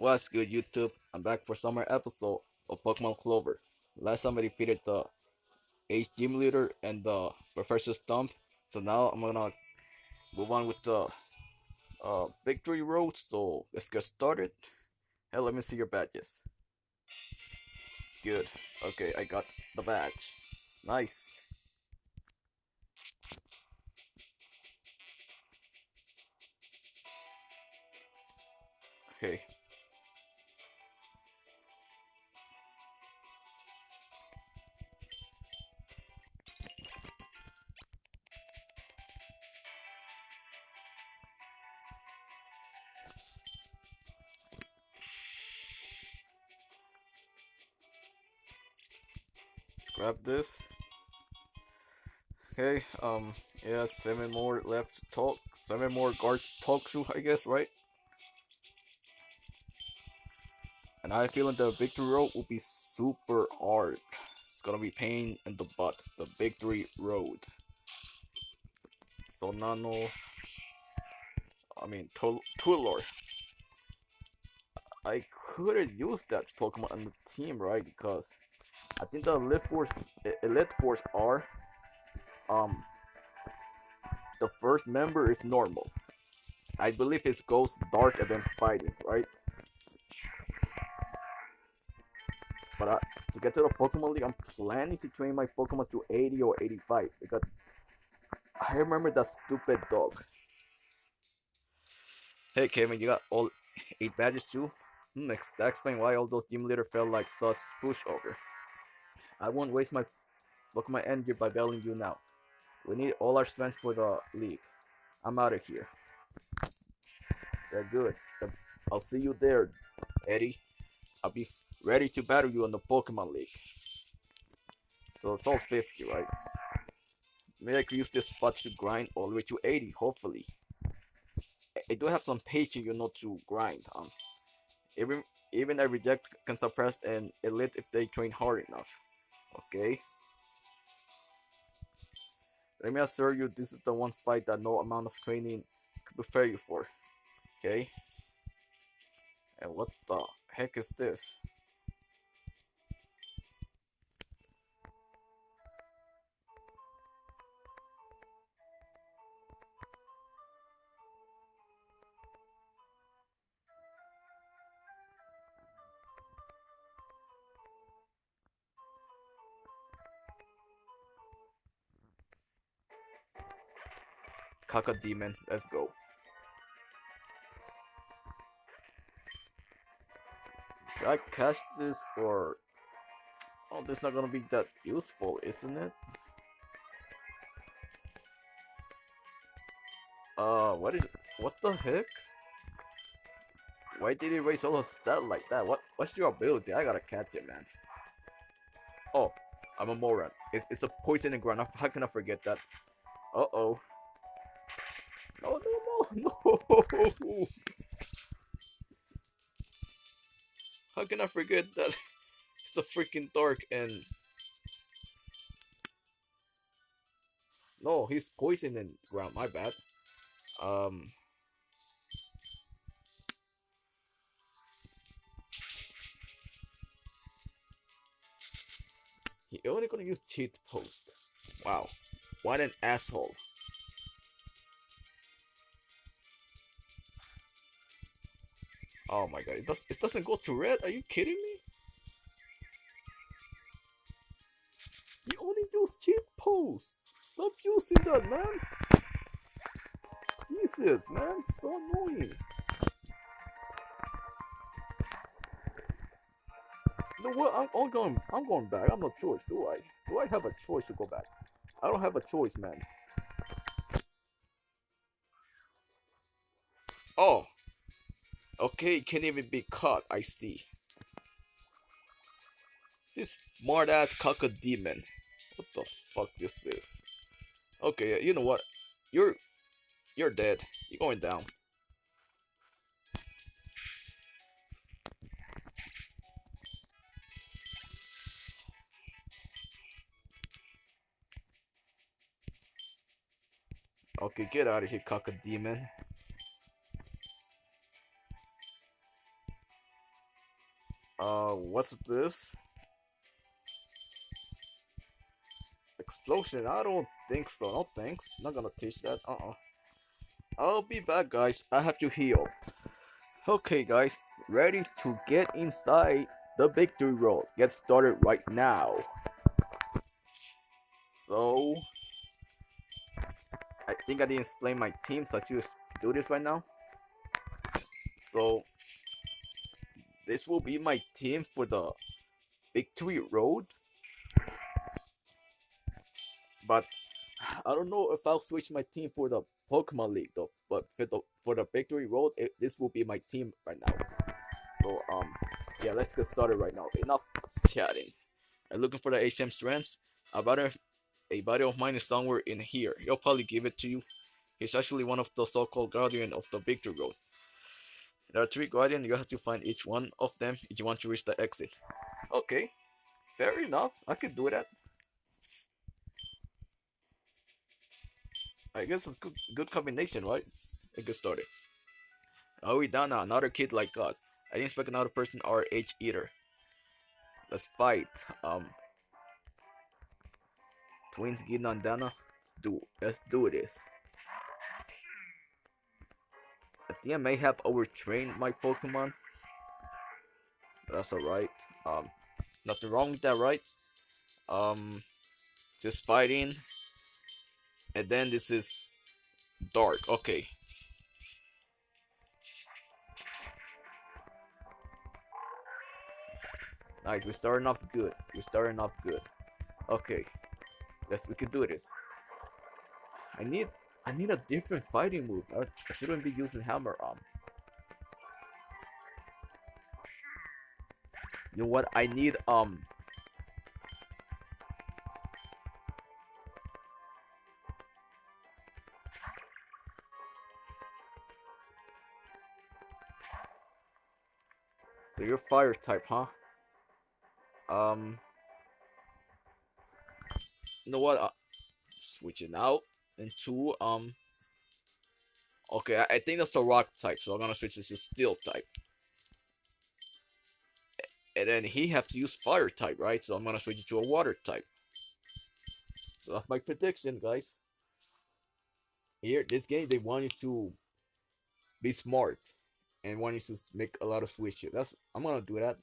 What's good, YouTube? I'm back for summer episode of Pokemon Clover. Last time I defeated the Ace Gym Leader and the Professor Stump, so now I'm gonna move on with the uh, Victory Road. So let's get started. Hey, let me see your badges. Good. Okay, I got the badge. Nice. Okay. Grab this. Okay, um, yeah, seven more left to talk. Seven more guard talk to, I guess, right? And I feel like the victory road will be super hard. It's gonna be pain in the butt. The victory road. So Nano. I mean Tul Tulor. I couldn't use that Pokemon on the team, right? Because I think the Elite Four, Elite Four are, um, the first member is normal. I believe it goes dark and then fighting, right? But to get to the Pokemon League, I'm planning to train my Pokemon to 80 or 85 because I remember that stupid dog. Hey Kevin, you got all 8 badges too? Hmm, that explains why all those gym leaders felt like such pushover. I won't waste my Pokemon energy by battling you now. We need all our strength for the league. I'm out of here. Good. I'll see you there, Eddie. I'll be ready to battle you in the Pokemon League. So it's all 50, right? Maybe I could use this spot to grind all the way to 80, hopefully. I do have some patience, you know, to grind. Um, even even a reject can suppress an elite if they train hard enough. Okay. Let me assure you, this is the one fight that no amount of training could prepare you for. Okay. And what the heck is this? Cacodemon. Let's go. Should I catch this or... Oh, this not gonna be that useful, isn't it? Uh, what is... What the heck? Why did he raise all of stat like that? What What's your ability? I gotta catch it, man. Oh, I'm a moron. It's, it's a poison in ground. How can I forget that? Uh-oh. How can I forget that it's a freaking dark and... No, he's poisoning and ground, my bad. Um... He only gonna use cheat post. Wow. What an asshole. Oh my god, it, does, it doesn't go to red? Are you kidding me? You only use cheat post. Stop using that, man. Jesus, man, so annoying. You know what? I'm, I'm going. I'm going back. I'm no choice, do I? Do I have a choice to go back? I don't have a choice, man. Oh, Okay, can't even be caught, I see. This smart ass Cacodemon. What the fuck is this is? Okay, you know what? You're you're dead. You're going down. Okay, get out of here, Cacodemon. Uh, what's this? Explosion? I don't think so. No thanks. Not gonna teach that. Uh-uh. I'll be back, guys. I have to heal. Okay, guys. Ready to get inside the victory road. Get started right now. So... I think I didn't explain my team, so I just do this right now. So... This will be my team for the victory road. But I don't know if I'll switch my team for the Pokemon League though. But for the for the Victory Road, it, this will be my team right now. So um, yeah, let's get started right now. Enough chatting. I'm looking for the HM strengths. A buddy, a buddy of mine is somewhere in here. He'll probably give it to you. He's actually one of the so-called guardian of the Victory Road. There are three guardians. You have to find each one of them if you want to reach the exit. Okay, fair enough. I could do that. I guess it's good, good combination, right? A good down now? Another kid like us. I didn't expect another person our age either. Let's fight. Um, twins Gina and Dana. Let's do. Let's do this. I think I may have overtrained my Pokemon. That's alright. Um, nothing wrong with that, right? Um, just fighting and then this is dark okay nice we're starting off good we're starting off good okay yes we can do this I need I need a different fighting move I, I shouldn't be using hammer arm you know what I need um So you're fire type, huh? Um. You know what? Uh, switching out into um. Okay, I, I think that's the rock type, so I'm gonna switch this to steel type. And then he have to use fire type, right? So I'm gonna switch it to a water type. So that's my prediction, guys. Here, this game, they want you to be smart and want you to make a lot of switches. That's I'm gonna do that.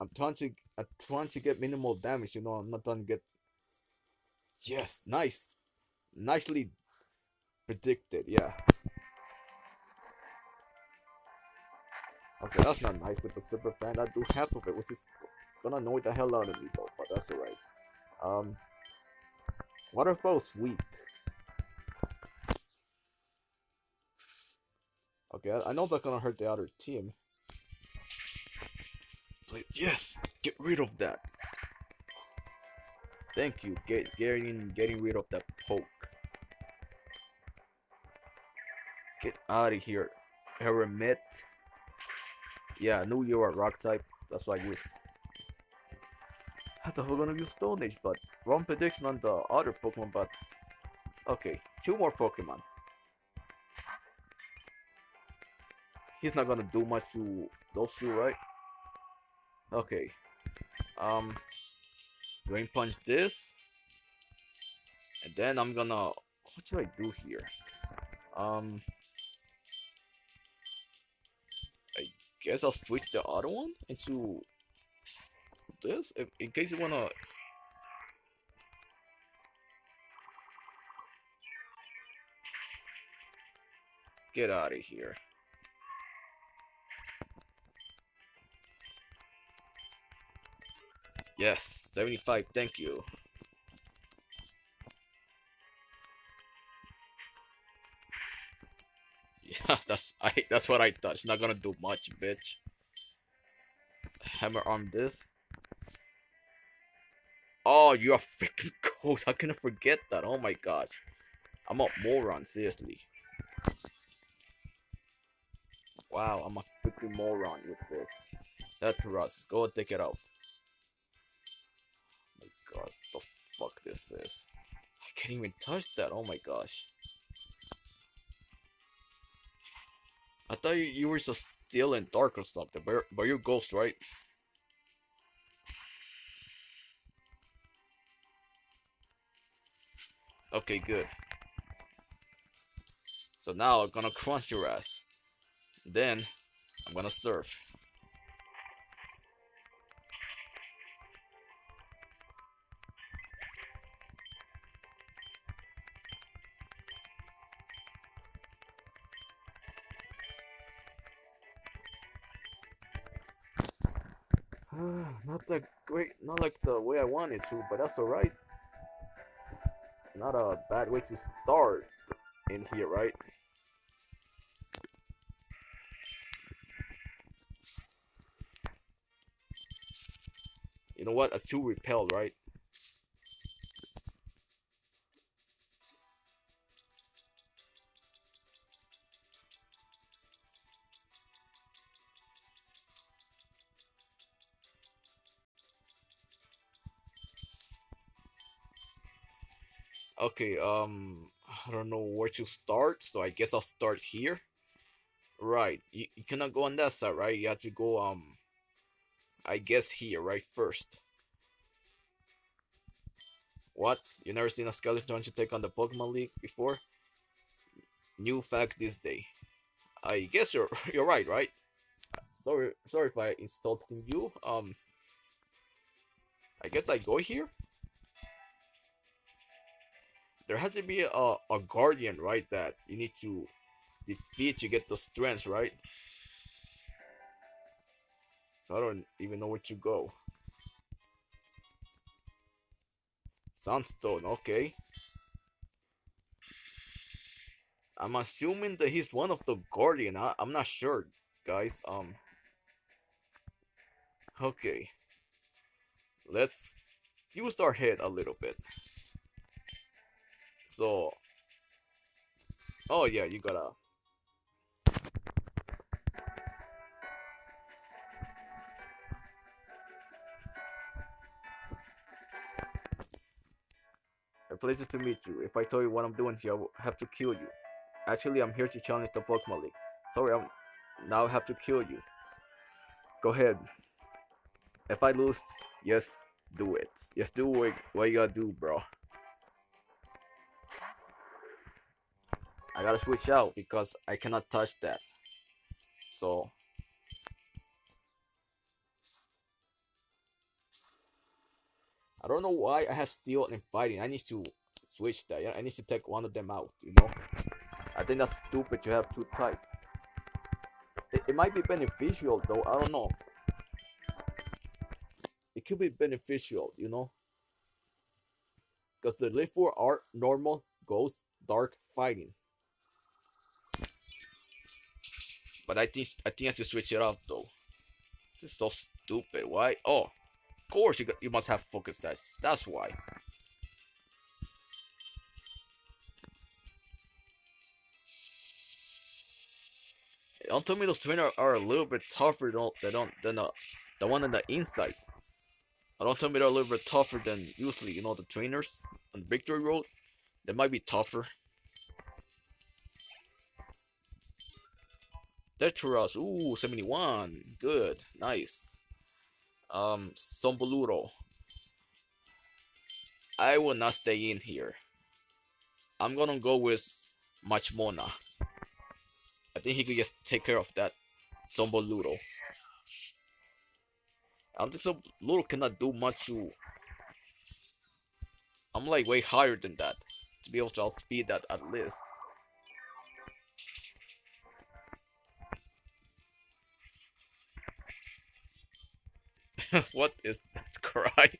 I'm trying to I'm trying to get minimal damage. You know, I'm not trying to get. Yes, nice, nicely predicted. Yeah. Okay, that's not nice with the super fan. I do half of it, which is gonna annoy the hell out of me though. But that's alright. Um, waterfall's weak. Okay, I, I know that's gonna hurt the other team. Please, yes, get rid of that. Thank you, get getting getting rid of that poke. Get out of here, Hermit. Yeah, I knew you were rock type. That's why I use. I thought we gonna use Stone Age, but wrong prediction on the other Pokemon. But okay, two more Pokemon. he's not gonna do much to those two, right? Okay. Um, Drain Punch this. And then I'm gonna... What should I do here? Um... I guess I'll switch the other one into this, if, in case you wanna... Get out of here. Yes, 75, thank you. Yeah, that's I that's what I thought. It's not gonna do much, bitch. Hammer Arm this. Oh, you're a freaking ghost. How can I forget that? Oh my gosh. I'm a moron, seriously. Wow, I'm a freaking moron with this. That's Russ. Go take it out god, the fuck this is. I can't even touch that, oh my gosh. I thought you, you were so Steel and Dark or something, but, but you're Ghost, right? Okay, good. So now I'm gonna crunch your ass. Then I'm gonna surf. Not that great, not like the way I wanted to, but that's alright. Not a bad way to start in here, right? You know what? A two repel, right? Okay, um, I don't know where to start, so I guess I'll start here. Right, you, you cannot go on that side, right? You have to go, um, I guess here, right, first. What? You never seen a skeleton trying to take on the Pokemon League before? New fact this day. I guess you're you're right, right? Sorry, sorry if I insulted you. Um, I guess I go here there has to be a, a guardian, right, that you need to defeat to get the strength, right? So I don't even know where to go. Sandstone, okay. I'm assuming that he's one of the guardian. I, I'm not sure, guys. Um. Okay. Let's use our head a little bit. So, oh yeah, you gotta. A pleasure to meet you. If I tell you what I'm doing here, I have to kill you. Actually, I'm here to challenge the Pokemon League. Sorry, I'm now I have to kill you. Go ahead. If I lose, yes, do it. Yes, do what you gotta do, bro. Gotta switch out because I cannot touch that. So I don't know why I have steel and fighting. I need to switch that. I need to take one of them out. You know, I think that's stupid to have two types. It, it might be beneficial though. I don't know. It could be beneficial, you know, because the live for are normal, ghost, dark, fighting. But I think I think I to switch it up though. This is so stupid. Why? Oh, of course you got, you must have focus sash. That's why. Don't tell me those trainers are a little bit tougher than than than the the one on the inside. Don't tell me they're a little bit tougher than usually you know the trainers on Victory Road. They might be tougher. Tetras, ooh, 71. Good, nice. Um, Somboluro. I will not stay in here. I'm gonna go with Machmona. I think he could just take care of that Somboluro. I don't think Somboluro cannot do much to... I'm like way higher than that. To be able to outspeed that at least. what is that cry?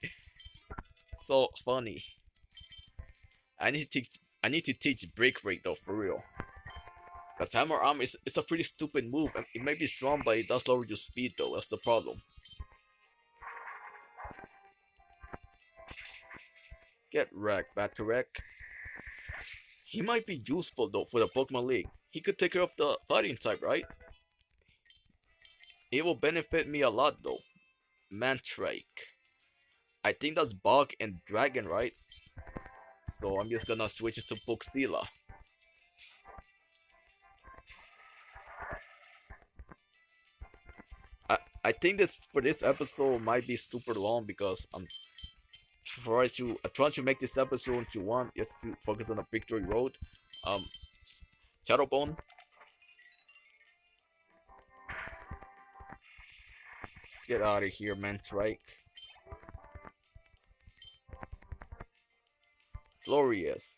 so funny. I need to teach I need to teach break rate though for real. Cause hammer arm is it's a pretty stupid move. It may be strong, but it does lower your speed though. That's the problem. Get wrecked, back to wreck. He might be useful though for the Pokemon League. He could take care of the fighting type, right? It will benefit me a lot though. Mantrake. I think that's Bug and Dragon, right? So I'm just gonna switch it to I I think this for this episode might be super long because I'm trying to I'm trying to make this episode into one just to focus on the victory road. Um, Shadowbone. Get out of here, man, Trike. Florius.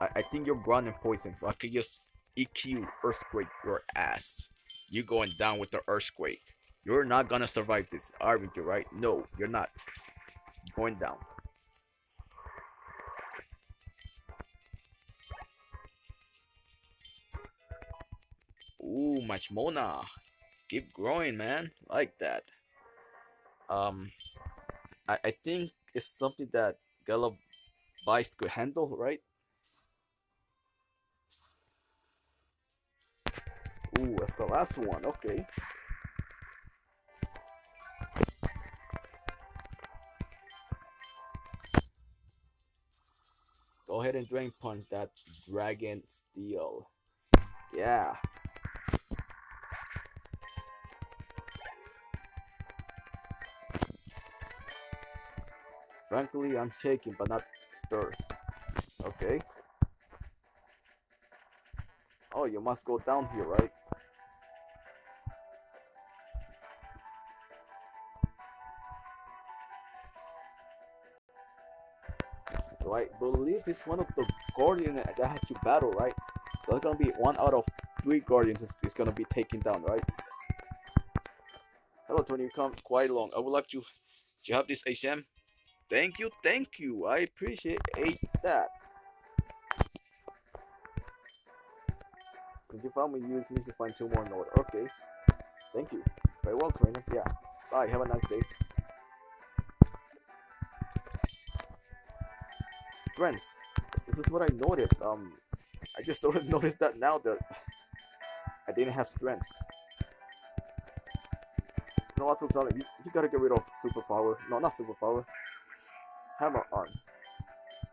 I, I think you're grounded poison, so I could just EQ Earthquake your ass. You going down with the Earthquake. You're not gonna survive this, aren't you, right? No, you're not. You're going down. Ooh, Machmona. Keep growing, man. Like that. Um, I, I think it's something that Gala Vice could handle, right? Ooh, that's the last one. Okay. Go ahead and drain punch that dragon steel. Yeah. Frankly, I'm shaking but not stirred. Okay. Oh, you must go down here, right? So I believe it's one of the guardians that I had to battle, right? So it's gonna be one out of three guardians is, gonna be taken down, right? Hello, Tony. You come quite long. I would like to. Do you have this HM? Thank you, thank you. I appreciate that. Since you found me, use me to find two more in order. Okay. Thank you. Very well, trainer. Yeah. Bye. Have a nice day. Strength. This is what I noticed. Um, I just started notice that now that I didn't have strength. No, also tell you, you gotta get rid of superpower. No, not superpower. Hammer Arm.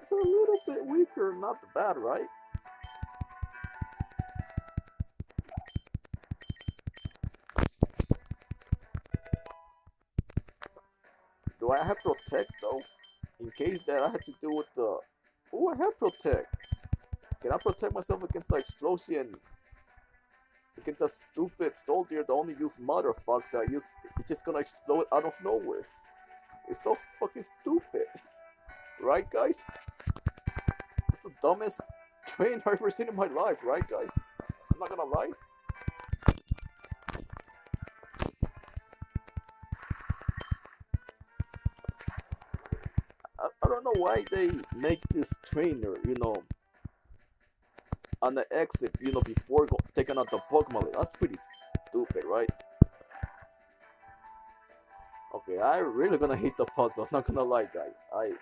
It's a little bit weaker, not bad, right? Do I have protect though? In case that I have to deal with the... Oh, I have protect. Can I protect myself against the explosion? Against the stupid soldier that only use motherfucker that use... It's just gonna explode out of nowhere. It's so fucking stupid. Right, guys? It's the dumbest train I've ever seen in my life, right, guys? I'm not gonna lie. I, don't know why they make this trainer, you know, on the exit, you know, before taking out the Pokemon. That's pretty stupid, right? Okay, I really gonna hate the puzzle. I'm not gonna lie, guys. I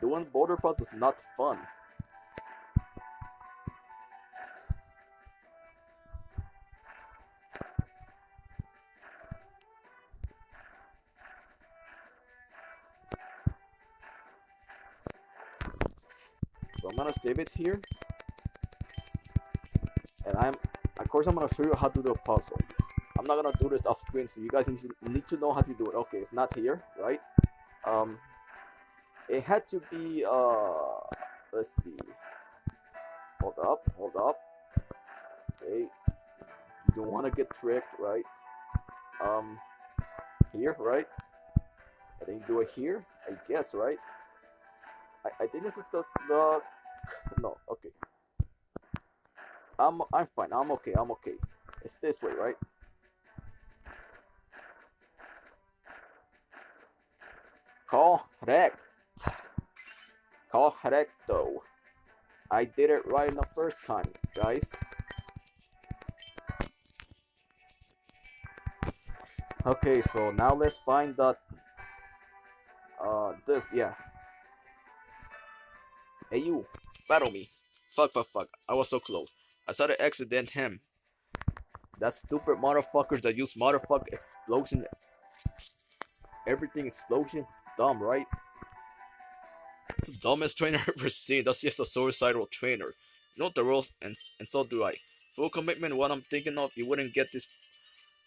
doing border puzzles is not fun. So I'm gonna save it here. And I'm, of course, I'm gonna show you how to do the puzzle. I'm not gonna do this off screen, so you guys need to, need to know how to do it. Okay, it's not here, right? Um, it had to be, uh, let's see. Hold up, hold up. Okay, you don't want to get tricked, right? Um, here, right? I think do it here, I guess, right? I, I think this is the, the, no, okay. I'm, I'm fine, I'm okay, I'm okay. It's this way, right? Correct. Correcto. I did it right in the first time, guys. Okay, so now let's find that. Uh, this, yeah. Hey, you, battle me. Fuck, fuck, fuck. I was so close. I saw the accident him. That stupid motherfuckers that use motherfucker explosion. Everything explosion. Dumb, right? It's the dumbest trainer I've ever seen. That's just a suicidal trainer. You know the rules, and and so do I. Full commitment, what I'm thinking of, you wouldn't get this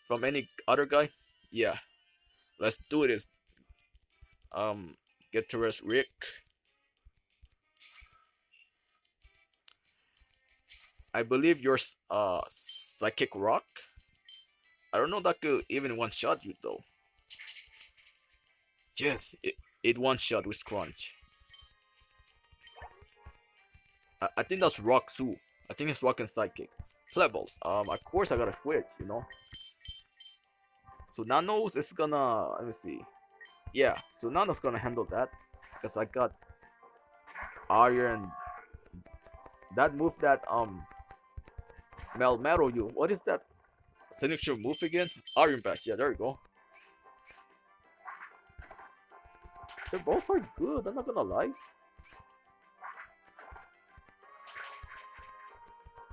from any other guy? Yeah. Let's do this. Um, get to rest Rick. I believe you're uh psychic rock. I don't know that could even one shot you though. Yes, it, it one shot with crunch. I, I think that's rock too. I think it's rock and psychic. Plebbles. Um, of course I gotta switch, you know. So Nanos is gonna let me see. Yeah, so Nanos gonna handle that because I got iron. That move that um Melmetal you. What is that? Signature move again? Iron Bash. Yeah, there you go. They both are good. I'm not gonna lie.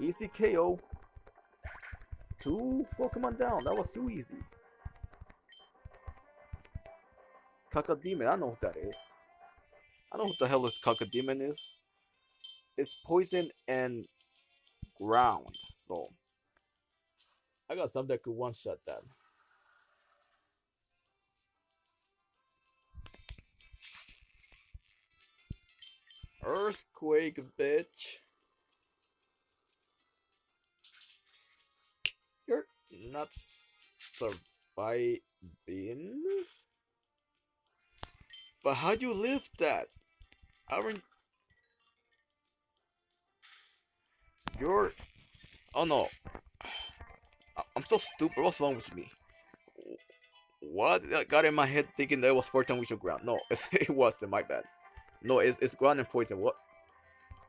Easy KO. Two Pokemon down. That was too easy. Cacodemon. I know what that is. I know what the hell this Cacodemon is. It's poison and ground. So I got something that could one shot that. Earthquake, bitch. Not surviving? But how do you live that? Aren't you're Oh no. I'm so stupid. What's wrong with me? What got in my head thinking that was 14 we should ground? No, it wasn't. My bad. No, it's, it's ground and poison. What?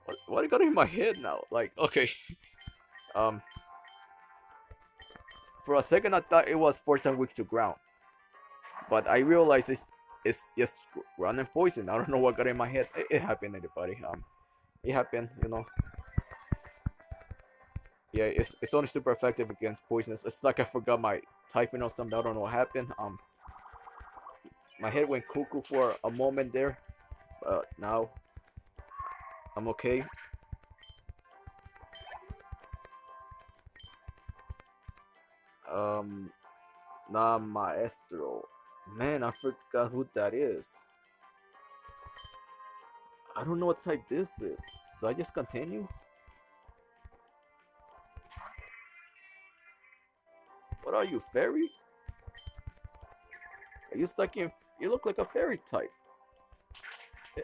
What, what got in my head now? Like, okay. um. For a second, I thought it was 14 weeks to ground. But I realized it's, it's just ground and poison. I don't know what got in my head. It, it happened, everybody. Um, It happened, you know yeah, it's, it's only super effective against poisonous. It's like I forgot my typing or something. I don't know what happened. Um, my head went cuckoo for a moment there, but now I'm okay. Um, nah, maestro. Man, I forgot who that is. I don't know what type this is. So I just continue. What are you, fairy? Are you stuck in... You look like a fairy type.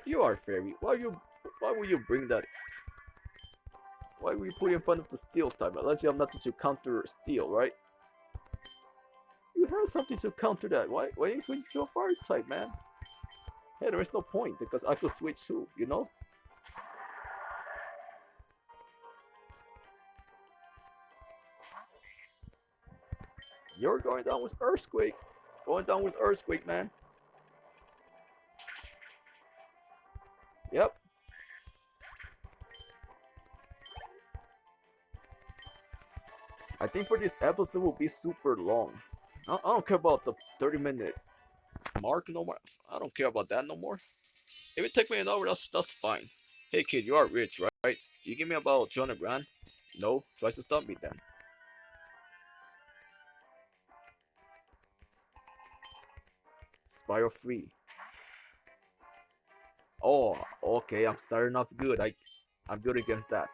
You are fairy. Why you... Why would you bring that... Why would you put in front of the steel type? Unless you have nothing to counter steel, right? You have something to counter that. Why, why you switch to a fire type, man? Hey, there is no point because I could switch too, you know? You're going down with Earthquake. Going down with Earthquake, man. Yep. I think for this episode will be super long. I, I don't care about the 30 minute mark no more. I don't care about that no more. If it takes me an hour, that's, that's fine. Hey kid, you are rich, right? You give me about 200 grand? No, try to stop me then. Spiral free. Oh, okay, I'm starting off good. I, I'm good against that.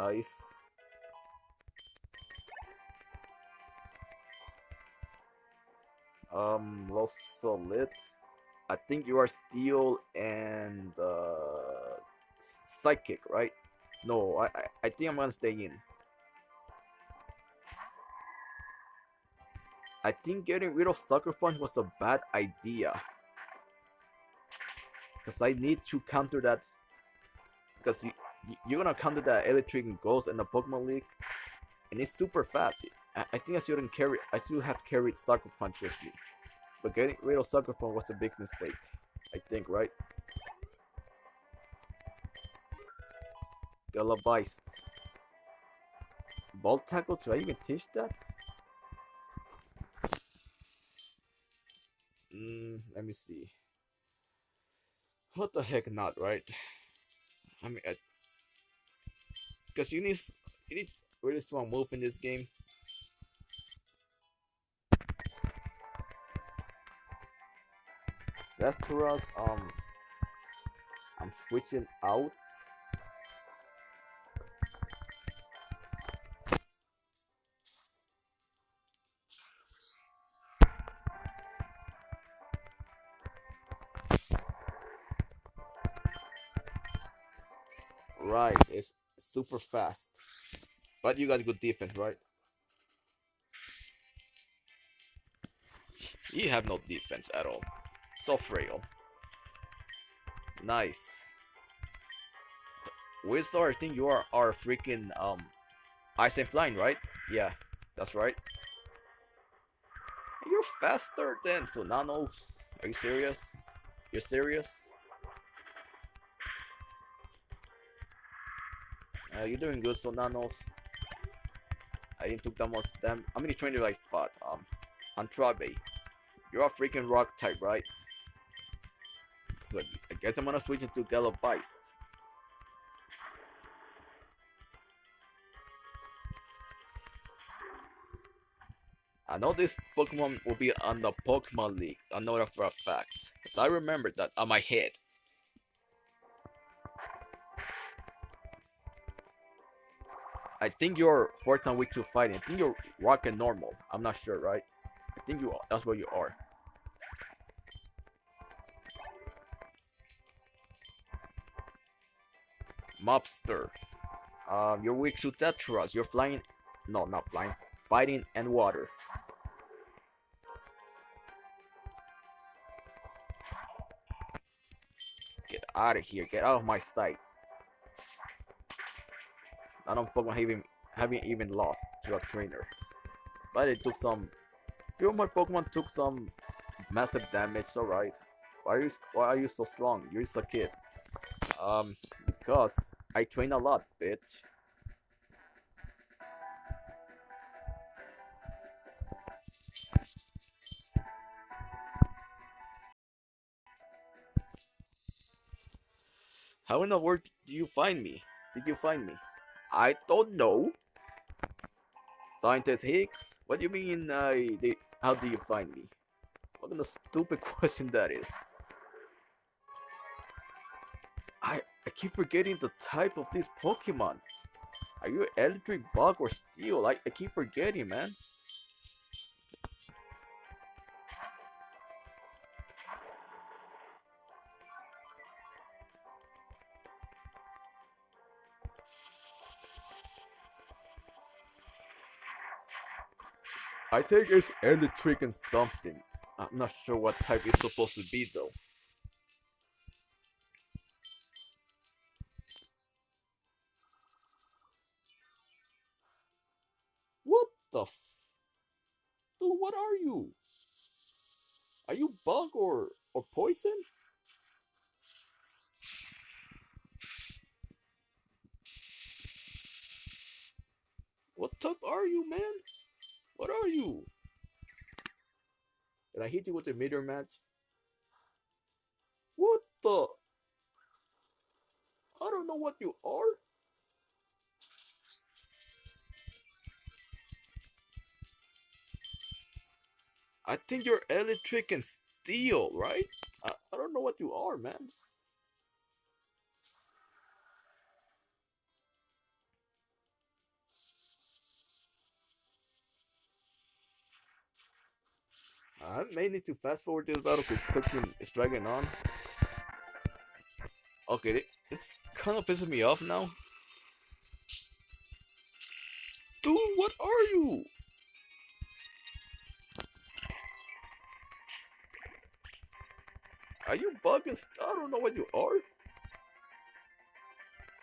Nice. Um, Lost Solid. I think you are Steel and uh, Psychic, right? No, I, I, I think I'm gonna stay in. I think getting rid of Sucker Punch was a bad idea. Because I need to counter that. Because you, you're gonna counter that Electric Ghost in the Pokemon League. And it's super fast. I, I think I shouldn't carry. I should have carried Sucker Punch with me. But getting rid of Sucker Punch was a big mistake. I think, right? Galabeist. Ball tackle, do I even teach that? Mm, let me see. What the heck not, right? I mean, because you need you need really strong move in this game. That's us. Um, I'm switching out. Super fast. But you got good defense, right? You have no defense at all. So frail. Nice. Wizard, I think you are our freaking um ice and flying, right? Yeah, that's right. You're faster than Sonanos. Are you serious? You're serious? Uh, you're doing good, Sonanos. I didn't took that much damn. How many trainers I fought? Um, Antrabe. You're a freaking rock type, right? So I guess I'm gonna switch into Galobeist. I know this Pokemon will be on the Pokemon League. I know that for a fact. Because I remember that on my head. I think you're fourth on week two fighting. I think you're rocking normal. I'm not sure, right? I think you are. That's where you are. Mobster. Um, you're weak to Tetras. You're flying. No, not flying. Fighting and water. Get out of here. Get out of my sight. I don't Pokemon having having even lost to a trainer. But it took some few of my Pokemon took some massive damage, alright. Why are you why are you so strong? You're just a kid. Um because I train a lot, bitch. How in the world do you find me? Did you find me? I don't know. Scientist Higgs? What do you mean, uh, they, how do you find me? What kind of stupid question that is? I, I keep forgetting the type of this Pokemon. Are you electric bug or steel? I, I keep forgetting, man. Think it's electric and something. I'm not sure what type it's supposed to be though. What the f- Dude, what are you? Are you bug or or poison? Hit you with a Meteor Mash? What the? I don't know what you are. I think you're electric and steel, right? I, I don't know what you are, man. I may need to fast forward this battle because cooking is dragging on. Okay, it's kind of pissing me off now. Dude, what are you? Are you bugging? I don't know what you are.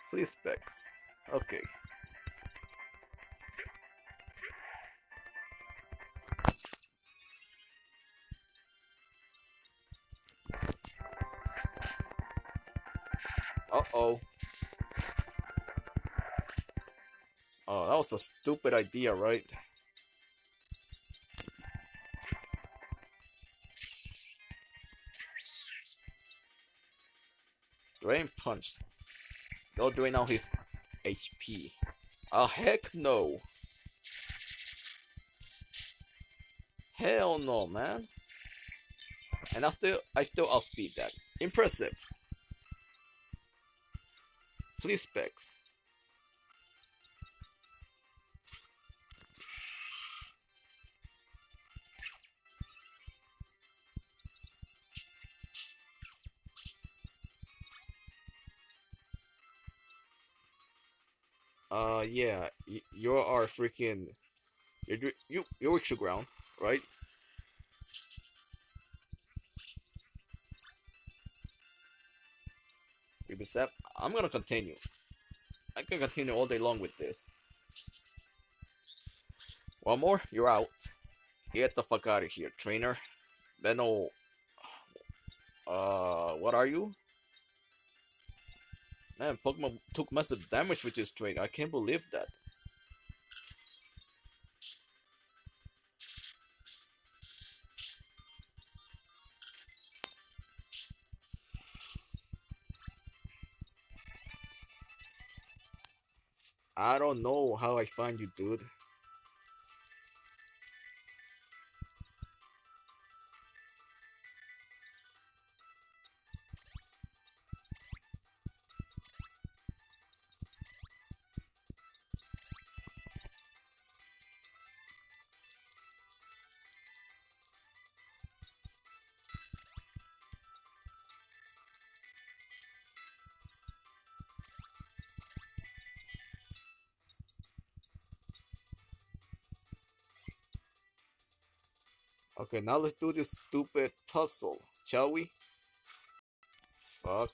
Please specs. Okay. Uh-oh. Oh, that was a stupid idea, right? Drain Punch. Go drain out his HP. Ah, heck no. Hell no, man. And I still, I still outspeed that. Impressive. Please specs. Uh, yeah, y- you are freaking, you're you you're extra ground, right? Ubisoft, I'm gonna continue. I can continue all day long with this. One more, you're out. Get the fuck out of here, trainer. Benno. Uh, what are you? Man, Pokemon took massive damage with this trainer. I can't believe that. I don't know how I find you, dude. Okay, now let's do this stupid puzzle, shall we? Fuck.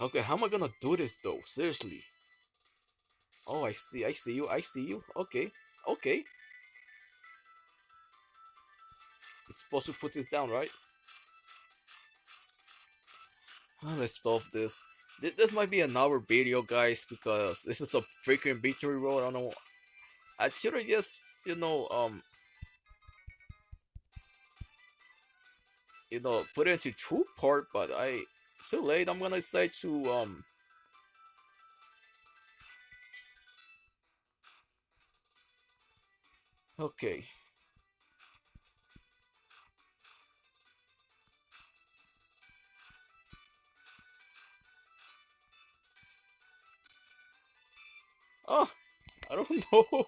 Okay, how am I gonna do this though? Seriously. Oh, I see, I see you, I see you. Okay, okay. It's supposed to put this down, right? Oh, let's solve this. This, this might be another video, guys, because this is a freaking victory road. I don't know. I should have just you know, um, you know, put it into two part, but I too late. I'm gonna say to um. Okay. Oh, I don't know.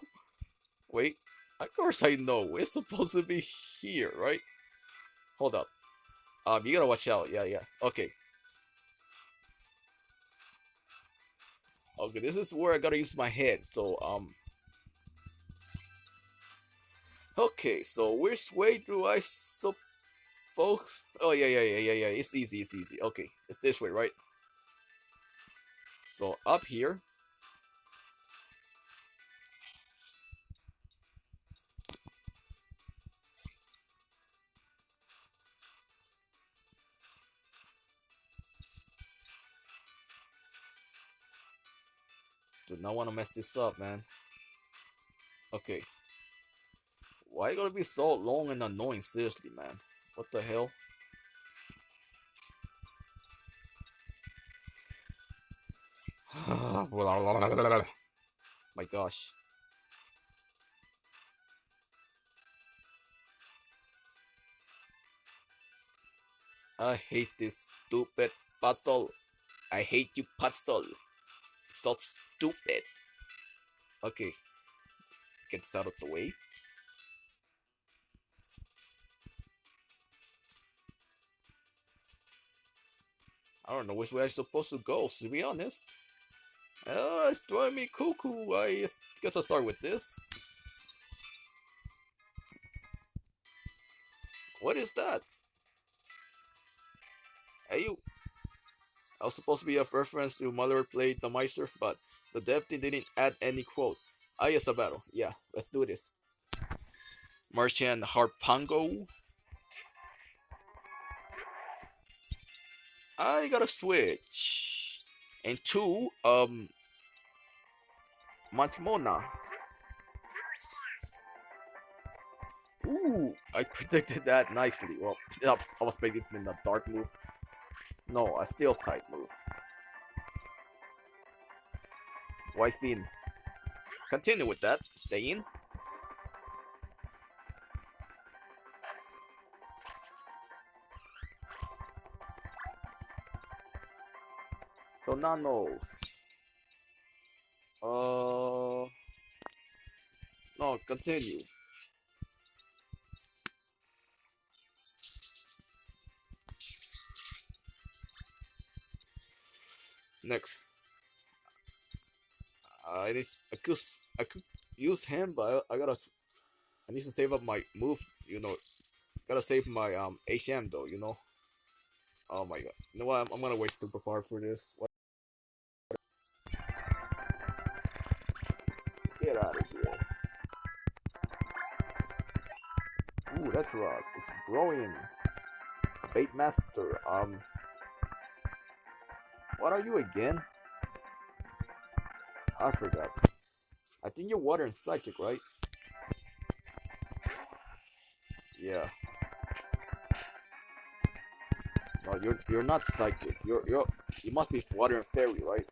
Wait. Of course I know. We're supposed to be here, right? Hold up. Um, you gotta watch out. Yeah, yeah. Okay. Okay, this is where I gotta use my head. So, um... Okay, so which way do I suppose... Oh, yeah, yeah, yeah, yeah, yeah. It's easy, it's easy. Okay, it's this way, right? So, up here. Do not want to mess this up, man. Okay. Why you gotta be so long and annoying? Seriously, man. What the hell? My gosh. I hate this stupid puzzle. I hate you puzzle. It's not stupid. Okay. Get this out of the way. I don't know which way I'm supposed to go, to be honest. Uh, it's driving me cuckoo. I guess I'll start with this. What is that? Hey, you. I was supposed to be a reference to Mother played the Meister, but the team didn't add any quote. Ah, yes, a battle. Yeah, let's do this. Martian Harpango. I gotta switch. And two, um, Mantimona. Ooh, I predicted that nicely. Well, I was predicting the dark move. No, a steel type move. White Fiend. Continue with that. Stay in. So nanos. Uh no, continue. Next. I need I could I could use him but I, gotta I need to save up my move, you know. Gotta save my um HM though, you know. Oh my god. You know what? I'm, I'm gonna waste super power for this. What? Get out of here. Ooh, that's Ross. It's growing. Bait Master. Um. What are you again? I forgot. I think you're water and psychic, right? Yeah. No, you're you're not psychic. You're you're you must be water and fairy, right?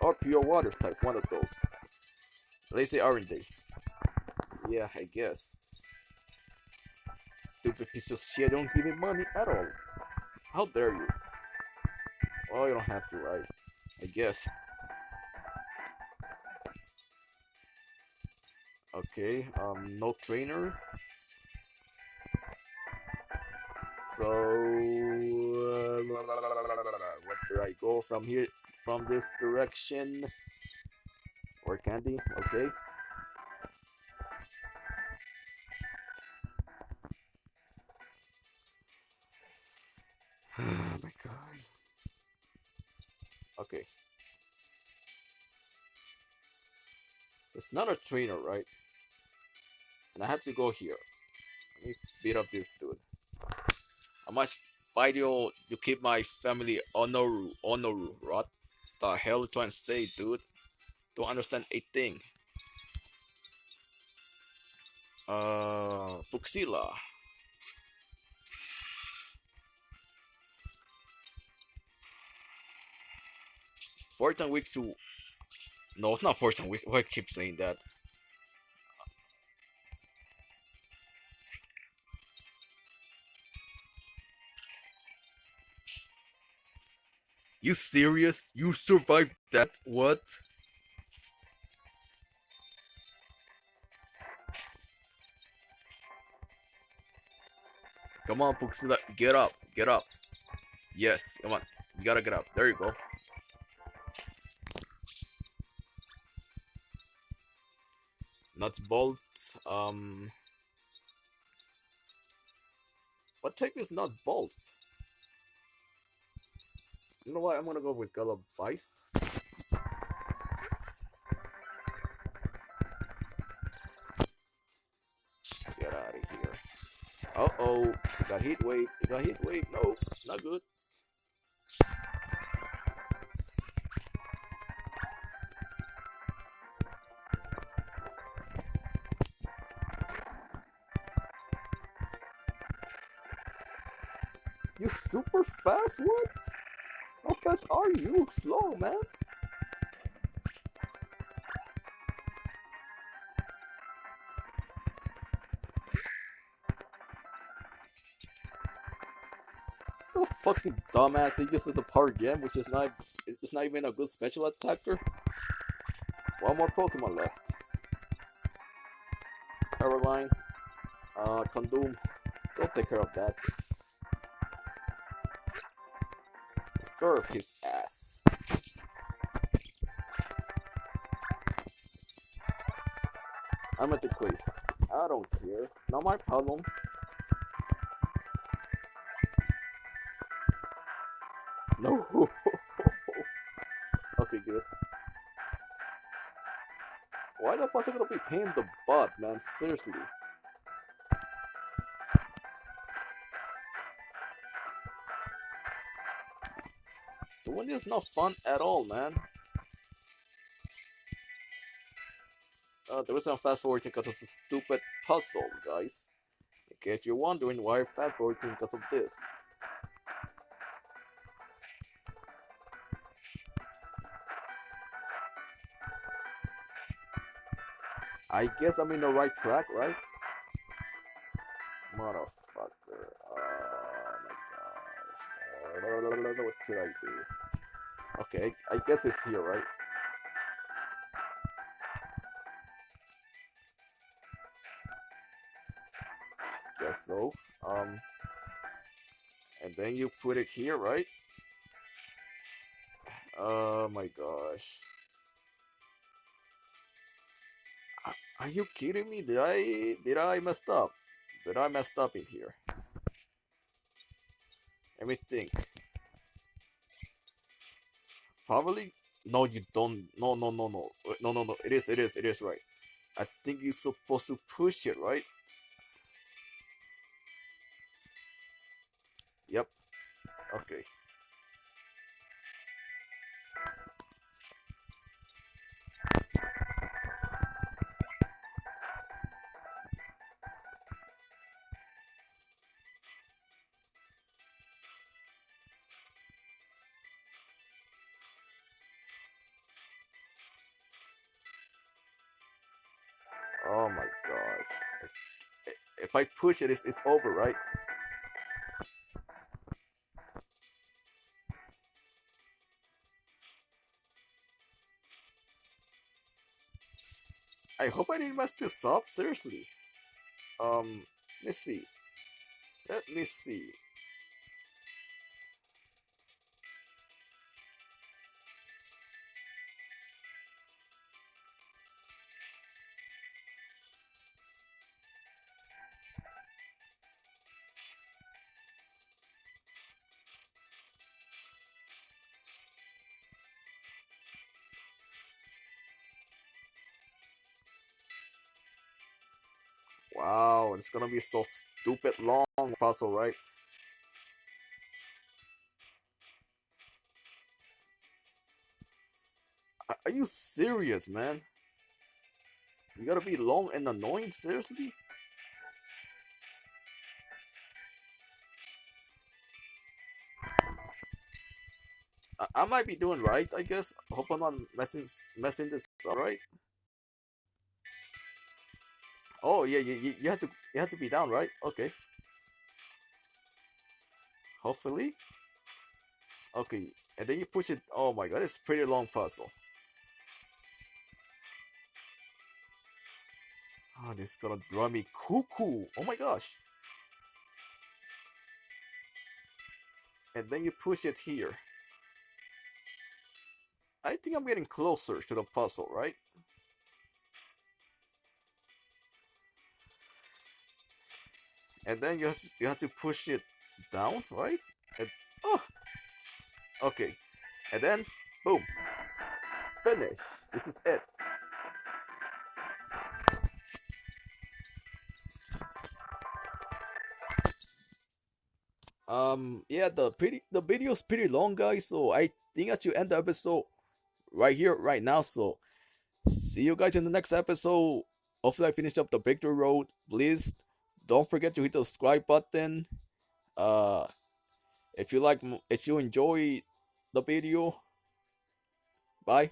Or pure water type, one of those. They say aren't they? Yeah, I guess. Stupid piece of shit don't give me money at all. How dare you? Well, you don't have to, right? I guess. Okay, um, no trainers. So, uh, what do I go from here? From this direction? Or candy? Okay. oh my god. Okay. It's not a trainer, right? And I have to go here. Let me beat up this dude. I must fight you to keep my family honoru honoru what the hell you trying to say dude? Don't understand a thing. Uh Buxila Fortune week to no it's not Fortune week. Why I keep saying that You serious? You survived that? What? Come on, Puxila. Get up. Get up. Yes, come on. You gotta get up. There you go. Nuts bolt. Um. What type is not bolt? You know what? I'm gonna go with Galabeist. Get out of here. Uh oh. Got heat wave. Got heat wave. No, not good. You super fast? What? Fast are you? You slow, man. Oh, fucking dumbass. He uses the power gem, which is not it's not even a good special attacker. One more Pokemon left. Caroline. Uh Condom. Go take care of that. Serve his ass. I'm at the quiz. I don't care. Not my problem. No. okay, good. Why the fuck are gonna be paying the butt, man? Seriously. The one is not fun at all, man. Uh, there was some fast forward because of the stupid puzzle, guys. In case you're wondering why fast forwarding because of this. I guess I'm in the right track, right? Motherfucker. Should I do? Okay, I guess it's here, right? Guess so. Um, and then you put it here, right? Oh my gosh. Are you kidding me? Did I did I messed up? Did I messed up in here? Let me think. Probably no you don't no no no no uh, no no no it is it is it is right. I think you're supposed to push it, right? Yep. Okay. If I push it, it's, it's over, right? I hope I didn't mess this up, seriously. Um, let's see. Let me see. Be so stupid long puzzle, right? Are you serious, man? You gotta be long and annoying, seriously? I, I might be doing right, I guess. Hope I'm not messing, messing this up, right? Oh yeah, you, you, have to you have to be down, right? Okay. Hopefully. Okay, and then you push it. Oh my god, it's pretty long puzzle. Oh, this is gonna drive me cuckoo. Oh my gosh. And then you push it here. I think I'm getting closer to the puzzle, right? And then you have to, you have to push it down, right? And oh, okay, and then boom, finish. This is it. Um, yeah, the pretty the video is pretty long, guys. So I think I should end the episode right here, right now. So see you guys in the next episode. Hopefully, I finish up the victory road. Please don't forget to hit the subscribe button. Uh if you like if you enjoy the video bye